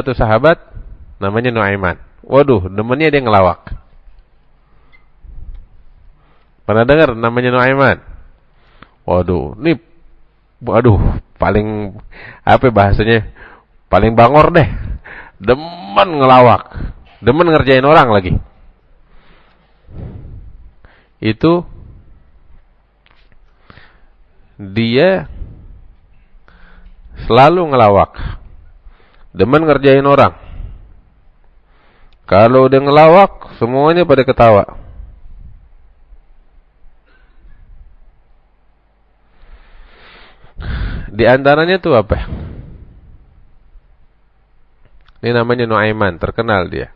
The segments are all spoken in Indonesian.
satu sahabat namanya Nuaiman. Waduh, demennya dia ngelawak. Pernah dengar namanya Nuaiman? Waduh, ini waduh, paling apa bahasanya? Paling bangor deh. Demen ngelawak. Demen ngerjain orang lagi. Itu dia selalu ngelawak. Demen ngerjain orang. Kalau udah ngelawak, semuanya pada ketawa. Di antaranya tuh apa? Ini namanya Nuaiman, terkenal dia.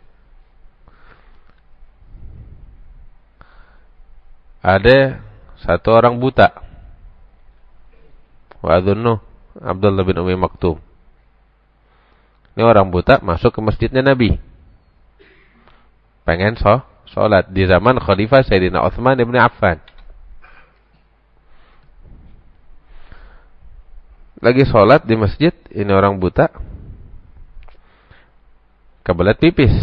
Ada satu orang buta. Wa Abdullah bin Umi Maktum. Ini orang buta masuk ke masjidnya Nabi. Pengen so, sholat di zaman Khalifah Sayyidina Uthman ibn Affan. Lagi sholat di masjid, ini orang buta. Kebelet pipis.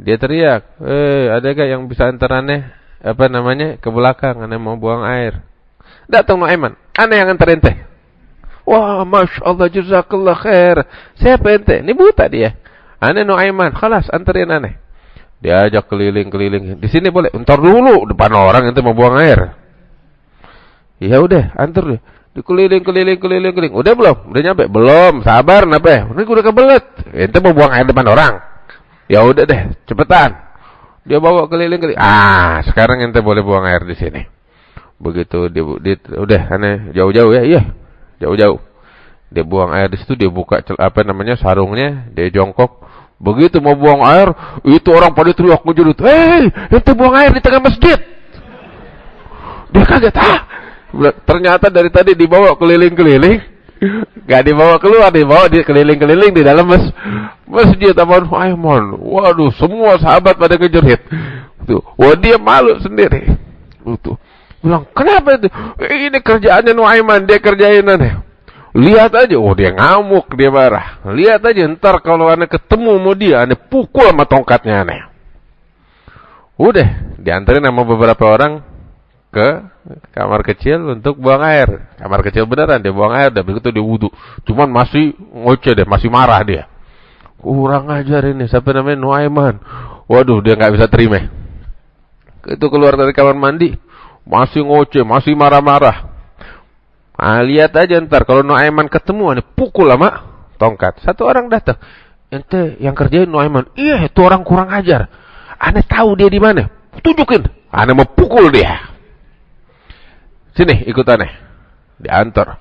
Dia teriak, eh ada gak yang bisa antar aneh, apa namanya, ke belakang, aneh mau buang air. Datang Nuaiman, aneh yang antar ente. Wah, Masya Allah, jazakallah khair. Siapa ente? Ini buta dia. Aneh Nuaiman, khalas, anterin aneh. Diajak keliling-keliling. Di sini boleh, entar dulu, depan orang ente mau buang air. Ya udah, antar deh. Dikeliling, keliling, keliling, keliling. Udah belum? Udah nyampe? Belum. Sabar, napa? Ini udah kebelet. Ente mau buang air depan orang. Ya udah deh, cepetan. Dia bawa keliling-keliling. Ah, sekarang ente boleh buang air di sini. Begitu dia, dia udah aneh jauh-jauh ya, iya. Jauh-jauh. Dia buang air di situ, dia buka apa namanya sarungnya, dia jongkok. Begitu mau buang air, itu orang pada teriak ngejudut, "Hei, ente buang air di tengah masjid." Dia kaget, "Ah, ternyata dari tadi dibawa keliling-keliling Gak dibawa keluar, dibawa di keliling-keliling di dalam mas masjid Aman Aiman. Waduh, semua sahabat pada kejerit. Tuh, wah dia malu sendiri. Tuh, bilang kenapa itu? Ini kerjaannya Nuaiman, dia kerjain aneh. Lihat aja, oh dia ngamuk, dia marah. Lihat aja, ntar kalau aneh ketemu sama dia, aneh pukul sama tongkatnya aneh. Udah, diantarin sama beberapa orang ke kamar kecil untuk buang air. Kamar kecil beneran dia buang air dan begitu dia wudhu. Cuman masih ngoceh deh, masih marah dia. Kurang ajar ini, siapa namanya Nuaiman. Waduh, dia nggak bisa terima. Itu keluar dari kamar mandi, masih ngoceh, masih marah-marah. Nah, lihat aja ntar kalau Nuaiman ketemu, ini pukul lama tongkat. Satu orang datang, ente yang kerjain Nuaiman. Iya, itu orang kurang ajar. Aneh tahu dia di mana. Tunjukin. Aneh mau pukul dia. Sini ikut aneh. Diantar.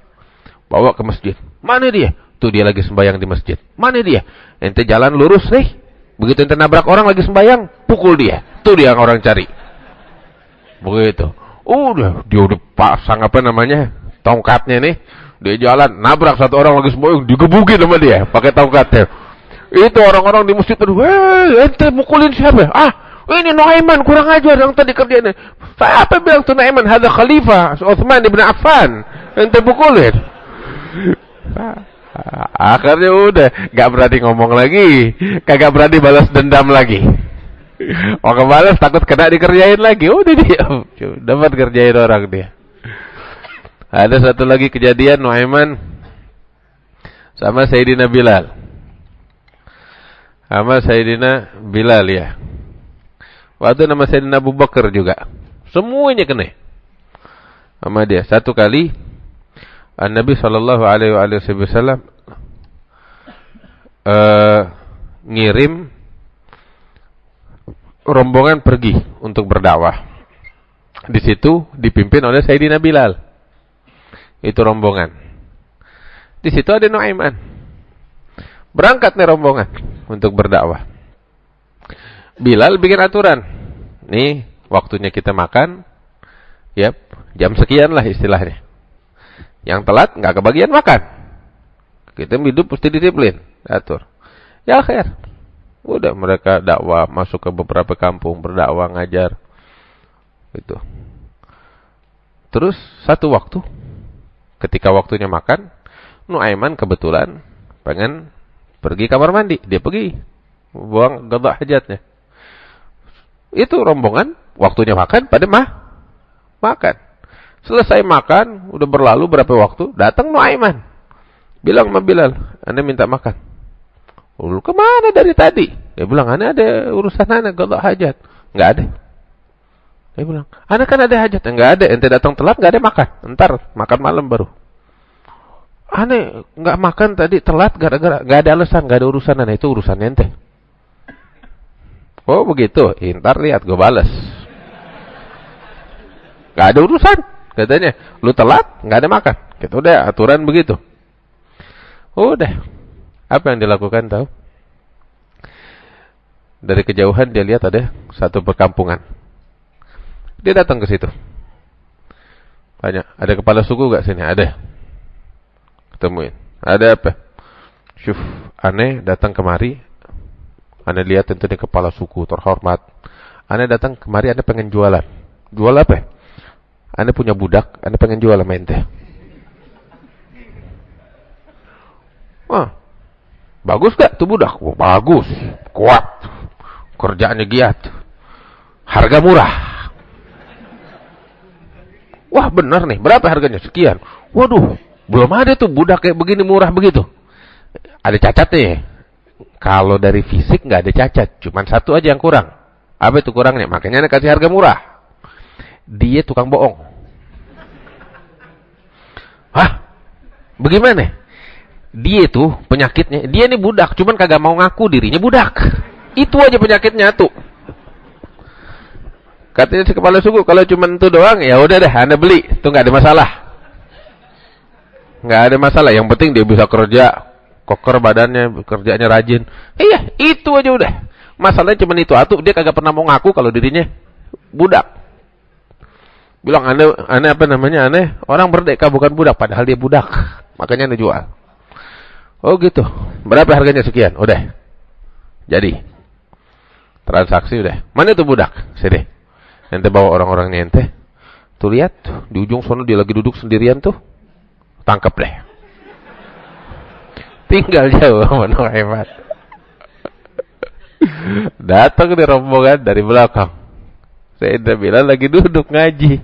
Bawa ke masjid. Mana dia? Tuh dia lagi sembayang di masjid. Mana dia? Ente jalan lurus nih. Begitu ente nabrak orang lagi sembayang, pukul dia. Tuh dia yang orang cari. Begitu. Udah, dia udah pasang apa namanya? Tongkatnya nih. Dia jalan, nabrak satu orang lagi sembayang, digebukin sama dia pakai tongkatnya. Itu orang-orang di masjid tuh, "Hei, ente mukulin siapa?" Ah, ini Nuaiman kurang ajar yang tadi kerjanya. Apa bilang tuh Nuaiman? Ada khalifah Uthman ibn Affan. Ente pukulin. Akhirnya udah gak berani ngomong lagi, kagak berani balas dendam lagi. Mau kebalas takut kena dikerjain lagi. Udah dia dapat kerjain orang dia. Ada satu lagi kejadian Nuaiman sama Sayyidina Bilal. Sama Sayyidina Bilal ya. Waktu nama Sayyidina Abu Bakar juga. Semuanya kena. Sama dia. Satu kali Nabi sallallahu alaihi wasallam uh, ngirim rombongan pergi untuk berdakwah. Di situ dipimpin oleh Sayyidina Bilal. Itu rombongan. Di situ ada Nuaiman. Berangkat nih rombongan untuk berdakwah. Bilal bikin aturan. Nih, waktunya kita makan. Yap, jam sekian lah istilahnya. Yang telat nggak kebagian makan. Kita hidup mesti disiplin, atur. Ya akhir. Udah mereka dakwah masuk ke beberapa kampung berdakwah ngajar. Itu. Terus satu waktu ketika waktunya makan, Nuaiman kebetulan pengen pergi kamar mandi, dia pergi buang gadah hajatnya. Itu rombongan, waktunya makan, pada mah makan. Selesai makan, udah berlalu berapa waktu, datang Nuaiman. Bilang sama Bilal, Anda minta makan. Lu ke mana dari tadi? Dia bilang, Anda ada urusan Anda, gadah hajat. Enggak ada. Dia bilang, Anda kan ada hajat. Enggak ada, ente datang telat, enggak ada makan. Ntar, makan malam baru. Aneh, nggak makan tadi telat gara-gara nggak ada alasan, nggak ada urusan aneh itu urusan ente. Oh begitu, intar lihat gue balas. Gak ada urusan, katanya. Lu telat, nggak ada makan. Gitu udah aturan begitu. Udah. Apa yang dilakukan tahu? Dari kejauhan dia lihat ada satu perkampungan. Dia datang ke situ. Banyak. Ada kepala suku gak sini? Ada temuin. Ada apa? Syuf, aneh datang kemari. Aneh lihat tentu ini kepala suku terhormat. Aneh datang kemari, aneh pengen jualan. Jual apa? Aneh punya budak, aneh pengen jual sama ente. Wah, bagus gak tuh budak? Oh, bagus, kuat, kerjaannya giat, harga murah. Wah benar nih, berapa harganya? Sekian. Waduh, belum ada tuh budak kayak begini murah begitu. Ada cacat nih. Kalau dari fisik nggak ada cacat, cuman satu aja yang kurang. Apa itu kurangnya? Makanya ada kasih harga murah. Dia tukang bohong. Hah? Bagaimana? Dia itu penyakitnya, dia ini budak, cuman kagak mau ngaku dirinya budak. Itu aja penyakitnya tuh. Katanya si kepala suku, kalau cuma itu doang, ya udah deh, anda beli, itu nggak ada masalah nggak ada masalah. Yang penting dia bisa kerja, koker badannya, kerjanya rajin. Iya, itu aja udah. Masalahnya cuma itu atuh, dia kagak pernah mau ngaku kalau dirinya budak. Bilang aneh, aneh apa namanya aneh? Orang berdeka bukan budak, padahal dia budak. Makanya aneh jual. Oh gitu. Berapa harganya sekian? Udah. Jadi. Transaksi udah. Mana itu budak? Sini. Ente bawa orang-orangnya ente. Tuh lihat, di ujung sana dia lagi duduk sendirian tuh tangkap deh. Tinggal jauh mana hebat. Datang di rombongan dari belakang. Saya bilang lagi duduk ngaji.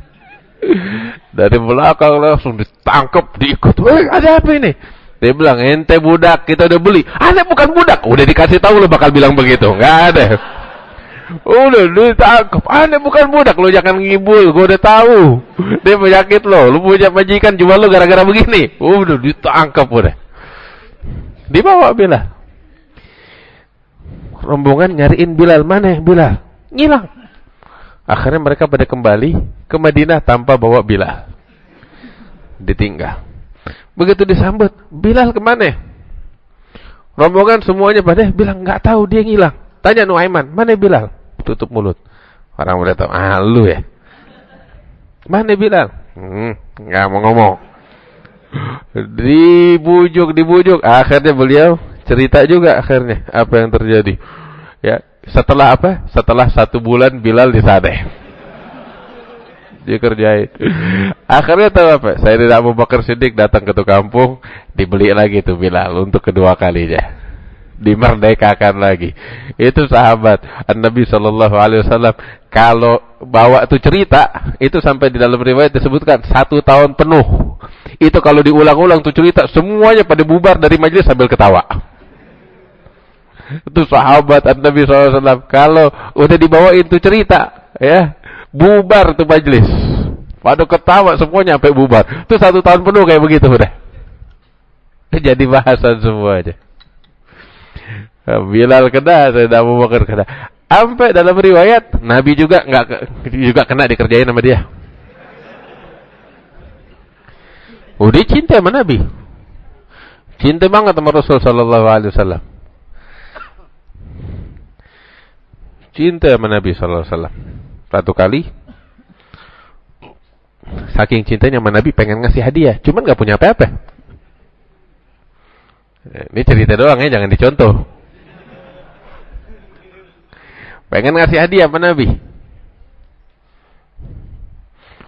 Dari belakang langsung ditangkap, diikut. Ada apa ini? Dia bilang, ente budak, kita udah beli. Ane bukan budak. Udah dikasih tahu lo bakal bilang begitu. Enggak ada. Udah ditangkap. Anda bukan budak, lo jangan ngibul. Gue udah tahu. Dia penyakit lo. Lo punya majikan cuma lo gara-gara begini. Udah ditangkap udah. Dibawa Bilal. Rombongan nyariin Bilal mana Bilal? Ngilang. Akhirnya mereka pada kembali ke Madinah tanpa bawa Bilal. Ditinggal. Begitu disambut, Bilal ke mana? Rombongan semuanya pada bilang nggak tahu dia ngilang. Tanya Nuaiman, mana Bilal? Tutup mulut. Orang udah tahu, ah lu ya. Mana Bilal? Hmm, nggak mau ngomong. Dibujuk, dibujuk. Akhirnya beliau cerita juga akhirnya apa yang terjadi. Ya, setelah apa? Setelah satu bulan Bilal disadeh. Dikerjain. Akhirnya tahu apa? Saya tidak mau bakar sidik datang ke tuh kampung, dibeli lagi tuh Bilal untuk kedua kalinya dimerdekakan lagi. Itu sahabat Nabi Shallallahu Alaihi Wasallam. Kalau bawa itu cerita, itu sampai di dalam riwayat disebutkan satu tahun penuh. Itu kalau diulang-ulang tuh cerita, semuanya pada bubar dari majelis sambil ketawa. Itu sahabat Nabi SAW. Kalau udah dibawain tuh cerita, ya bubar tuh majelis. Pada ketawa semuanya sampai bubar. Itu satu tahun penuh kayak begitu udah. Jadi bahasan semua aja. Bilal kena, saya Abu Bakar kena. Sampai dalam riwayat Nabi juga nggak juga kena dikerjain sama dia. Udah cinta sama Nabi. Cinta banget sama Rasul sallallahu alaihi wasallam. Cinta sama Nabi sallallahu alaihi wasallam. Satu kali saking cintanya sama Nabi pengen ngasih hadiah, cuman nggak punya apa-apa. Ini cerita doang ya, jangan dicontoh. Pengen ngasih hadiah sama Nabi.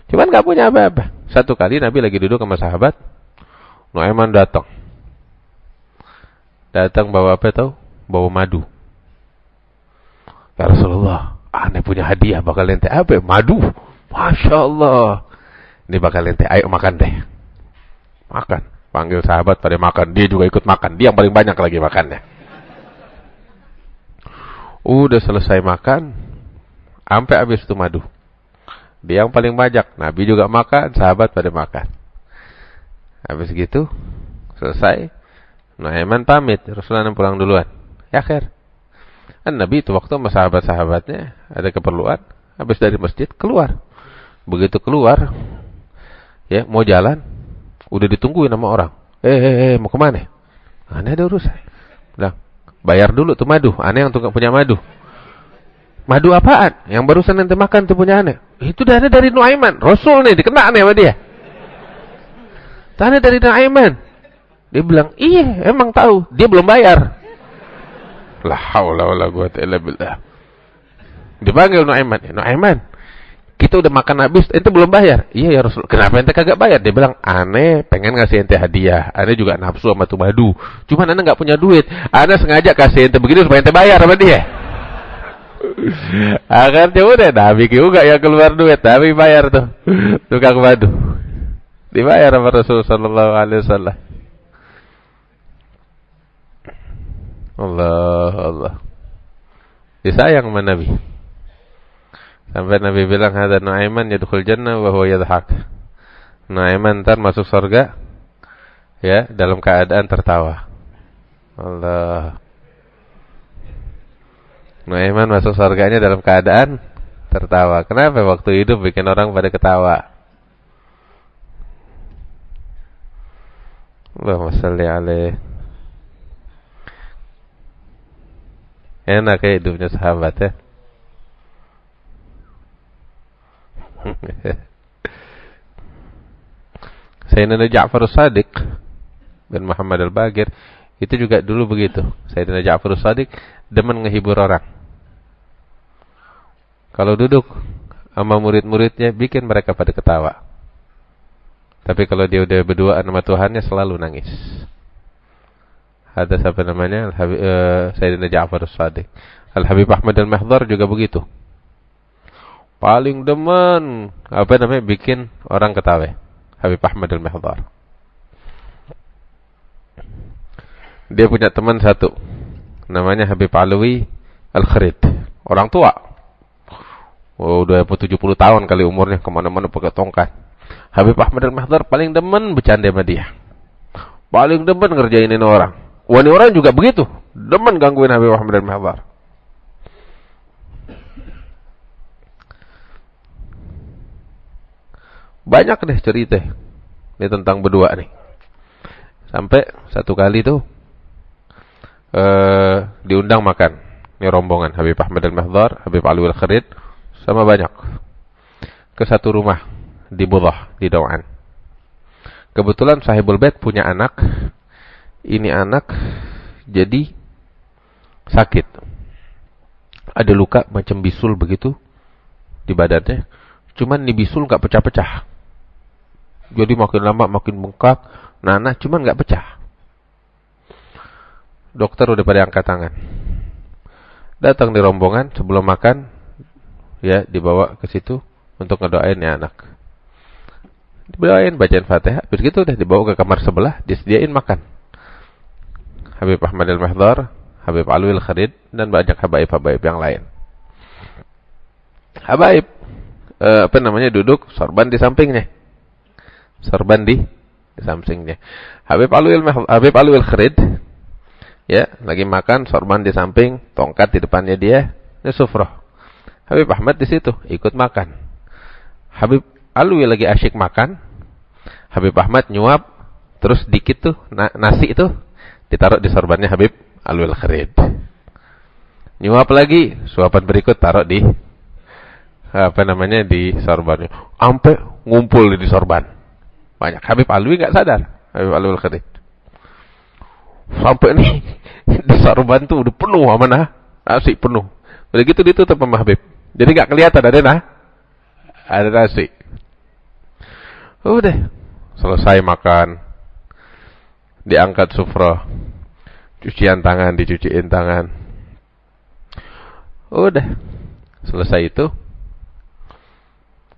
Cuman gak punya apa-apa. Satu kali Nabi lagi duduk sama sahabat. Nuaiman datang. Datang bawa apa tahu? Bawa madu. Ya Rasulullah, aneh punya hadiah bakal ente apa? Madu. Masya Allah. Ini bakal ente, ayo makan deh. Makan. Panggil sahabat pada makan. Dia juga ikut makan. Dia yang paling banyak lagi makannya. Udah selesai makan. Sampai habis itu madu. Dia yang paling banyak. Nabi juga makan. Sahabat pada makan. Habis gitu. Selesai. Nuaiman pamit. Rasulullah pulang duluan. Ya akhir. Kan Nabi itu waktu sama sahabat-sahabatnya. Ada keperluan. Habis dari masjid keluar. Begitu keluar. Ya mau jalan Udah ditungguin sama orang. Eh, eh, eh mau ke mana? Aneh ada urusan. Bilang, bayar dulu tuh madu. Aneh yang tukang punya madu. Madu apaan? Yang barusan nanti makan tuh punya aneh. Itu dari dari Nuaiman. Rasul nih, dikena aneh sama dia. Tanya dari Nuaiman. Dia bilang, iya emang tahu. Dia belum bayar. La haula wala quwata illa billah. Dipanggil Nuaiman. Nuaiman, kita udah makan habis, ente belum bayar. Iya ya Rasul. Kenapa ente kagak bayar? Dia bilang, aneh pengen ngasih ente hadiah. Aneh juga nafsu sama tuh madu. Cuman aneh nggak punya duit. Aneh sengaja kasih ente begini supaya ente bayar sama dia. Akhirnya udah, Nabi juga yang keluar duit. Nabi bayar tuh. Tukang madu. Dibayar sama Rasul Sallallahu Alaihi Wasallam. Allah, Allah. Disayang sama Nabi. Sampai Nabi bilang ada Nuaiman yadkhul jannah wa huwa yadhak. Nuaiman ntar masuk surga ya dalam keadaan tertawa. Allah. Nuaiman masuk surganya dalam keadaan tertawa. Kenapa waktu hidup bikin orang pada ketawa? Allahumma salli alaih. Enak ya hidupnya sahabat ya. Sayyidina Ja'far Sadiq bin Muhammad Al-Bagir itu juga dulu begitu. Sayyidina Ja'far Sadiq demen ngehibur orang. Kalau duduk sama murid-muridnya bikin mereka pada ketawa. Tapi kalau dia udah berdua sama Tuhannya selalu nangis. Ada siapa namanya? Uh, Sayyidina Ja'far Sadiq. Al-Habib Ahmad Al-Mahdhar juga begitu. Paling demen apa namanya bikin orang ketawa. Habib Ahmad al-Mahdhar. Dia punya teman satu. Namanya Habib Alwi Al-Kharid. Orang tua. Oh, udah 70 tahun kali umurnya. Ke mana-mana pakai tongkat. Habib Ahmad al-Mahdhar paling demen bercanda sama dia. Paling demen ngerjainin orang wani orang juga begitu demen gangguin Habib Ahmad al-Mahdhar Banyak deh cerita ini tentang berdua nih. Sampai satu kali tuh uh, diundang makan. Ini rombongan Habib Ahmad Al-Mahdhar, Habib Alwi Al-Kharid sama banyak ke satu rumah di Budah, di Dawan. Kebetulan Sahibul Bait punya anak. Ini anak jadi sakit. Ada luka macam bisul begitu di badannya. Cuman nih bisul nggak pecah-pecah. Jadi makin lama makin bengkak, nanah cuman nggak pecah. Dokter udah pada angkat tangan. Datang di rombongan sebelum makan, ya dibawa ke situ untuk ngedoain ya anak. Dibawain bacaan Fatihah, habis gitu udah dibawa ke kamar sebelah, disediain makan. Habib Ahmad Al-Mahdhar, Habib Alwi Al-Kharid, dan banyak habaib-habaib yang lain. Habaib, eh, apa namanya, duduk, sorban di sampingnya sorban di, di sampingnya. Habib Alwi Habib Alwi Kharid ya, lagi makan sorban di samping, tongkat di depannya dia, ini sufroh. Habib Ahmad di situ ikut makan. Habib Alwi lagi asyik makan. Habib Ahmad nyuap, terus dikit tuh na nasi itu ditaruh di sorbannya Habib Alwi Kharid. Nyuap lagi, suapan berikut taruh di apa namanya di sorbannya. Sampai ngumpul di sorban. Banyak. Habib Alwi nggak sadar. Habib Alwi al-Kharid. Sampai nih di sarban tuh udah penuh sama nah, nasi penuh. Udah gitu ditutup sama Habib. Jadi nggak kelihatan ada nah. Ada nasi. Udah. Selesai makan. Diangkat sufra. cucian tangan, dicuciin tangan. Udah. Selesai itu.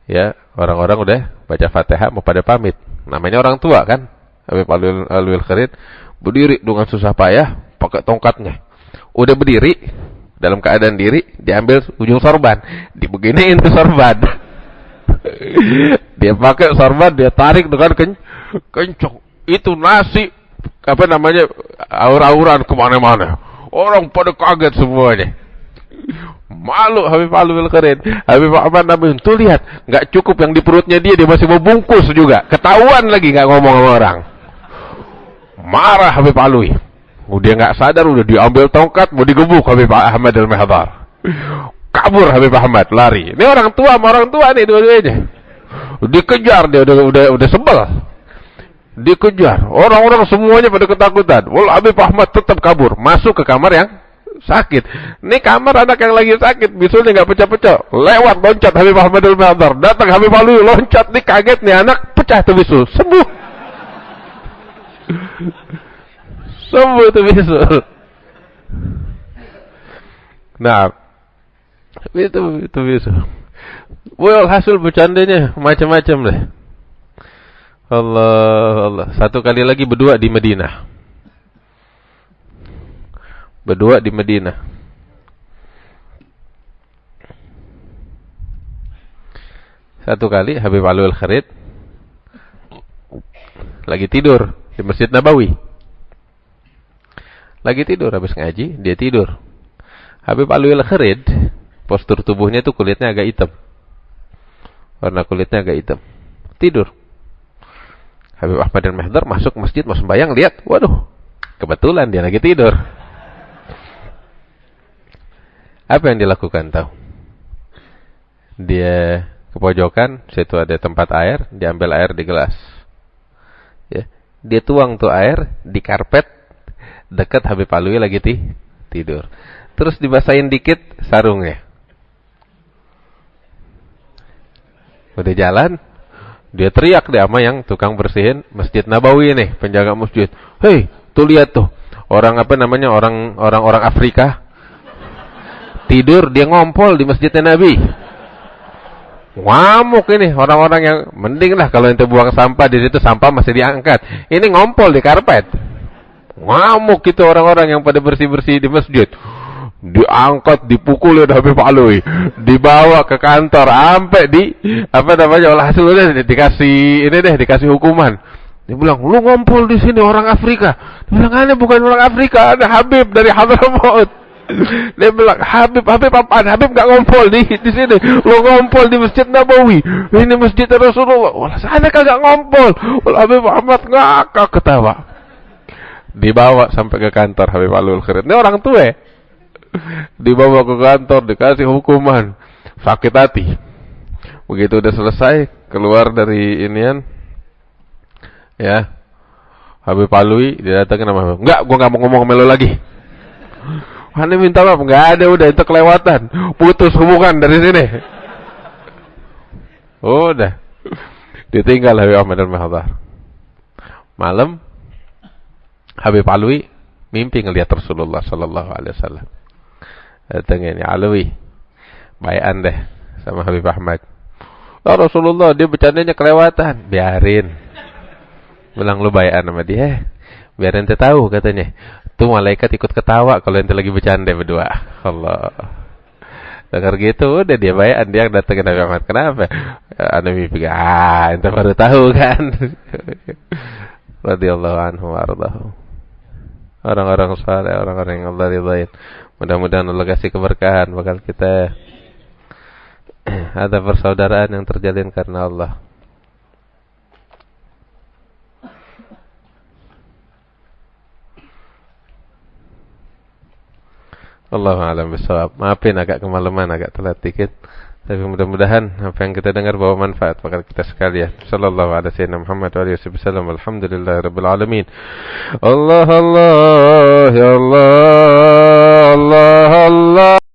Ya, orang-orang udah baca Fatihah mau pada pamit. Namanya orang tua kan. Alwil, Alwil Kharid berdiri dengan susah payah pakai tongkatnya. Udah berdiri dalam keadaan diri diambil ujung sorban, dibeginiin tuh sorban. dia pakai sorban, dia tarik dengan ken kencok. Itu nasi apa namanya aur-auran ke mana-mana. Orang pada kaget semuanya. Malu Habib Alwi Kharid. Habib Ahmad Nabi tuh lihat, nggak cukup yang di perutnya dia dia masih mau bungkus juga. Ketahuan lagi nggak ngomong sama orang. Marah Habib Alwi. Udah nggak sadar udah diambil tongkat mau digebuk Habib Ahmad al-Mihdar. Kabur Habib Ahmad lari. Ini orang tua sama orang tua nih dua-duanya. Dikejar dia udah udah udah sebel dikejar. Orang-orang semuanya pada ketakutan. Wal Habib Ahmad tetap kabur, masuk ke kamar yang sakit. Ini kamar anak yang lagi sakit, bisulnya nggak pecah-pecah. Lewat loncat Habib Ahmad al Madar. Datang Habib Ali loncat nih kaget nih anak pecah tuh bisul. Sembuh. Sembuh tuh bisul. Nah, itu itu bisul. Well, hasil bercandanya macam-macam deh. Allah Allah. Satu kali lagi berdua di Madinah. Berdua di Madinah. Satu kali Habib Alwi Al-Kharid lagi tidur di Masjid Nabawi. Lagi tidur habis ngaji, dia tidur. Habib Alwi Al-Kharid postur tubuhnya itu kulitnya agak hitam. Warna kulitnya agak hitam. Tidur. Habib Ahmad dan Mehdar masuk masjid mau sembahyang lihat, waduh, kebetulan dia lagi tidur. Apa yang dilakukan tahu? Dia ke pojokan, situ ada tempat air, diambil air di gelas. Ya, dia tuang tuh air di karpet dekat Habib Alwi lagi ti tidur. Terus dibasahin dikit sarungnya. Udah jalan, dia teriak deh sama yang tukang bersihin Masjid Nabawi nih, penjaga masjid. Hei, tuh lihat tuh. Orang apa namanya? Orang orang orang Afrika tidur dia ngompol di masjidnya Nabi. Ngamuk ini orang-orang yang mending lah kalau ente buang sampah di situ sampah masih diangkat. Ini ngompol di karpet. Ngamuk itu orang-orang yang pada bersih-bersih di masjid diangkat dipukul ya Habib Alwi dibawa ke kantor sampai di apa namanya olah hasil udah dikasih ini deh dikasih hukuman. Dia bilang lu ngumpul di sini orang Afrika. Dia bilang aneh bukan orang Afrika ada Habib dari Hadramaut. Dia bilang Habib Habib apaan? Habib gak ngumpul di di sini. Lu ngumpul di Masjid Nabawi. Ini Masjid Rasulullah. Wala sana kagak ngumpul. Wala Habib Ahmad ngakak ketawa. Dibawa sampai ke kantor Habib Alul Khair. Ini orang tua dibawa ke kantor, dikasih hukuman, sakit hati. Begitu udah selesai, keluar dari inian, ya, Habib Alwi, dia datang nama Habib. Enggak, gua nggak mau ngomong sama lo lagi. Ane minta maaf, nggak ada udah itu kelewatan, putus hubungan dari sini. Udah, ditinggal Habib Ahmad dan Mahdar. Malam, Habib Alwi mimpi ngelihat Rasulullah Sallallahu Alaihi Wasallam datang ini Alawi. Bayan deh sama Habib Ahmad. Oh Rasulullah dia bercandanya kelewatan. Biarin. Bilang lu bayan sama dia. Biar ente tahu katanya. Tuh malaikat ikut ketawa kalau ente lagi bercanda berdua. Allah. Dengar gitu udah dia bayan dia datengin Nabi Ahmad. Kenapa? Anda mimpi ah ente baru tahu kan? Radhiyallahu anhu warḍahu orang-orang saleh orang-orang yang Allah ridhain Mudah-mudahan Allah kasih keberkahan bakal kita ada persaudaraan yang terjalin karena Allah. Allah alam bisawab. Maafin agak kemalaman, agak telat dikit. Tapi mudah-mudahan apa yang kita dengar bawa manfaat bagi kita sekalian. Sallallahu alaihi wasallam Muhammad wa alihi wasallam. Alhamdulillahirabbil alamin. Allah Allah ya Allah Allah Allah